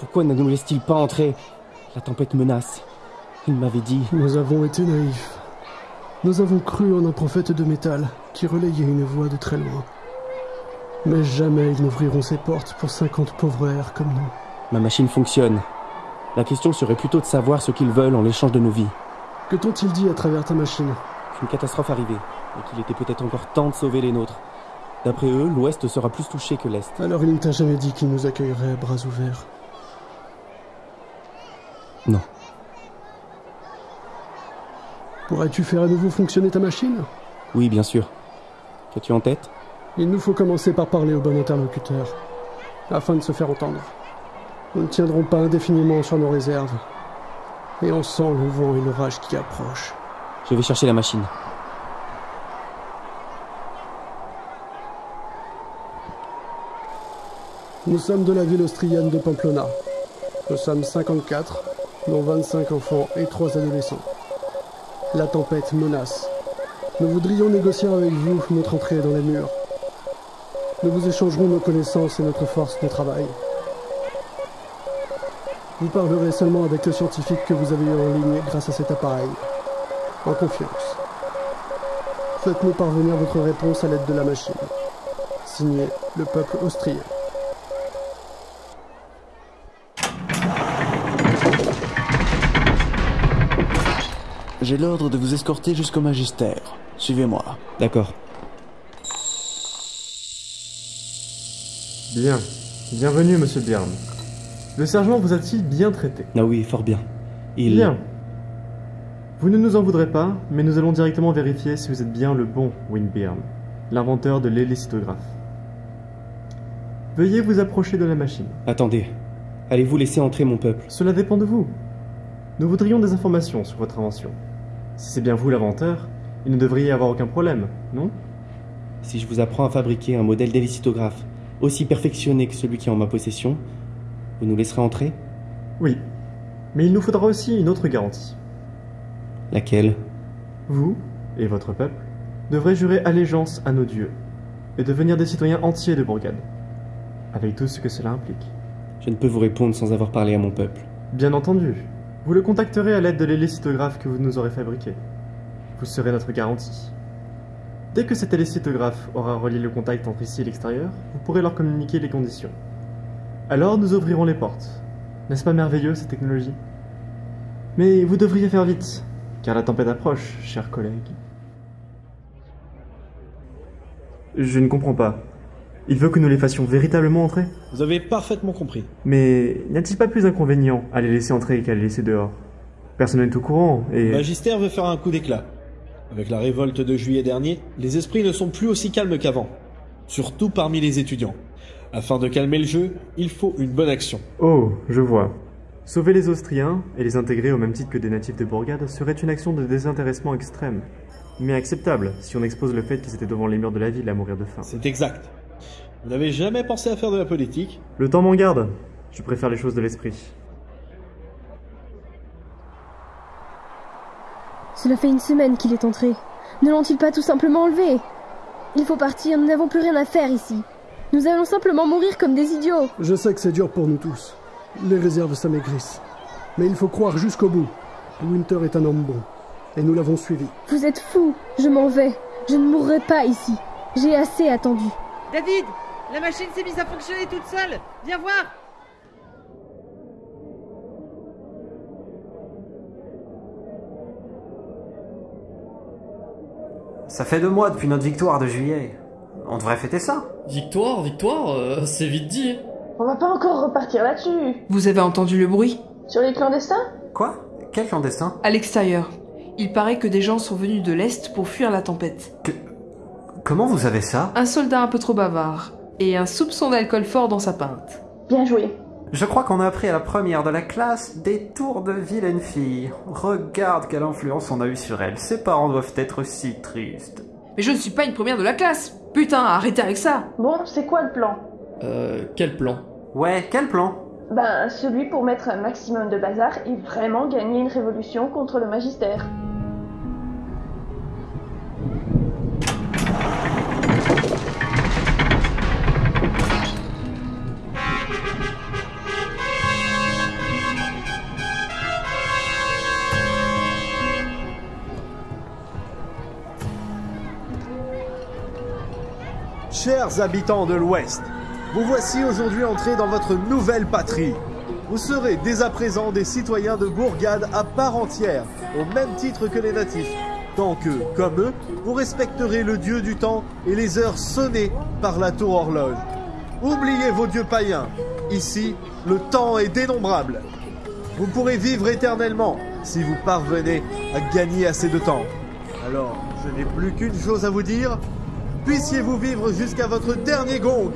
Pourquoi ne nous laisse-t-il pas entrer La tempête menace. Il m'avait dit. Nous avons été naïfs. Nous avons cru en un prophète de métal qui relayait une voix de très loin. Mais jamais ils n'ouvriront ses portes pour 50 pauvres airs comme nous. Ma machine fonctionne. La question serait plutôt de savoir ce qu'ils veulent en l'échange de nos vies. Que t'ont-ils dit à travers ta machine? Qu'une catastrophe arrivait, et qu'il était peut-être encore temps de sauver les nôtres. D'après eux, l'Ouest sera plus touché que l'Est. Alors il ne t'a jamais dit qu'il nous accueillerait à bras ouverts Non. Pourrais-tu faire à nouveau fonctionner ta machine? Oui, bien sûr. Qu'as-tu en tête? Il nous faut commencer par parler au bon interlocuteur, afin de se faire entendre. Nous ne tiendrons pas indéfiniment sur nos réserves. Et on sent le vent et l'orage qui approchent. Je vais chercher la machine. Nous sommes de la ville austrienne de Pamplona. Nous sommes 54, dont 25 enfants et 3 adolescents. La tempête menace. Nous voudrions négocier avec vous notre entrée dans les murs. Nous vous échangerons nos connaissances et notre force de travail. Vous parlerez seulement avec le scientifique que vous avez eu en ligne grâce à cet appareil. En confiance. Faites-nous parvenir votre réponse à l'aide de la machine. Signé le peuple austrien. J'ai l'ordre de vous escorter jusqu'au magistère. Suivez-moi. D'accord. Bien. Bienvenue, monsieur Byrne. Le sergent vous a-t-il bien traité? Ah oui, fort bien. Il... Bien. Vous ne nous en voudrez pas, mais nous allons directement vérifier si vous êtes bien le bon Win Byrne, l'inventeur de l'hélicitographe. Veuillez vous approcher de la machine. Attendez. Allez-vous laisser entrer mon peuple? Cela dépend de vous. Nous voudrions des informations sur votre invention. Si c'est bien vous l'inventeur, il ne devrait y avoir aucun problème, non? Si je vous apprends à fabriquer un modèle d'hélicitographe aussi perfectionné que celui qui est en ma possession, vous nous laisserez entrer? Oui. Mais il nous faudra aussi une autre garantie. Laquelle? Vous, et votre peuple, devrez jurer allégeance à nos dieux, et devenir des citoyens entiers de Bourgade, avec tout ce que cela implique. Je ne peux vous répondre sans avoir parlé à mon peuple. Bien entendu, vous le contacterez à l'aide de l'hélicitographe que vous nous aurez fabriqué. Vous serez notre garantie. Dès que cet hélicitographe aura relié le contact entre ici et l'extérieur, vous pourrez leur communiquer les conditions. Alors nous ouvrirons les portes. N'est-ce pas merveilleux cette technologie? Mais vous devriez faire vite, car la tempête approche, chers collègues. Je ne comprends pas. Il veut que nous les fassions véritablement entrer Vous avez parfaitement compris. Mais n'y a-t-il pas plus d'inconvénient à les laisser entrer qu'à les laisser dehors? Personne n'est au courant et... Le magistère veut faire un coup d'éclat. Avec la révolte de juillet dernier, les esprits ne sont plus aussi calmes qu'avant. Surtout parmi les étudiants. Afin de calmer le jeu, il faut une bonne action. Oh, je vois. Sauver les Austriens et les intégrer au même titre que des natifs de Bourgade serait une action de désintéressement extrême. Mais acceptable si on expose le fait qu'ils étaient devant les murs de la ville à mourir de faim. C'est exact. Vous n'avez jamais pensé à faire de la politique Le temps m'en garde. Je préfère les choses de l'esprit. Cela fait une semaine qu'il est entré. Ne l'ont-ils pas tout simplement enlevé? Il faut partir, nous n'avons plus rien à faire ici. Nous allons simplement mourir comme des idiots. Je sais que c'est dur pour nous tous. Les réserves s'amaigrissent. Mais il faut croire jusqu'au bout. Winter est un homme bon. Et nous l'avons suivi. Vous êtes fous. Je m'en vais. Je ne mourrai pas ici. J'ai assez attendu. David La machine s'est mise à fonctionner toute seule Viens voir Ça fait deux mois depuis notre victoire de juillet. On devrait fêter ça. Victoire, victoire, euh, c'est vite dit. On va pas encore repartir là-dessus. Vous avez entendu le bruit? Sur les clandestins? Quoi? Quel clandestin? À l'extérieur. Il paraît que des gens sont venus de l'Est pour fuir la tempête. Que... Comment vous avez ça? Un soldat un peu trop bavard. Et un soupçon d'alcool fort dans sa pinte. Bien joué. Je crois qu'on a appris à la première de la classe des tours de vilaine fille. Regarde quelle influence on a eu sur elle. Ses parents doivent être si tristes. Mais je ne suis pas une première de la classe. Putain, arrêtez avec ça. Bon, c'est quoi le plan? Euh, quel plan? Ouais, quel plan? Ben, celui pour mettre un maximum de bazar et vraiment gagner une révolution contre le magistère. Chers habitants de l'Ouest, vous voici aujourd'hui entrés dans votre nouvelle patrie. Vous serez dès à présent des citoyens de Bourgade à part entière, au même titre que les natifs, tant que, comme eux, vous respecterez le dieu du temps et les heures sonnées par la tour horloge. Oubliez vos dieux païens. Ici, le temps est dénombrable. Vous pourrez vivre éternellement si vous parvenez à gagner assez de temps. Alors, je n'ai plus qu'une chose à vous dire. Puissiez-vous vivre jusqu'à votre dernier gong.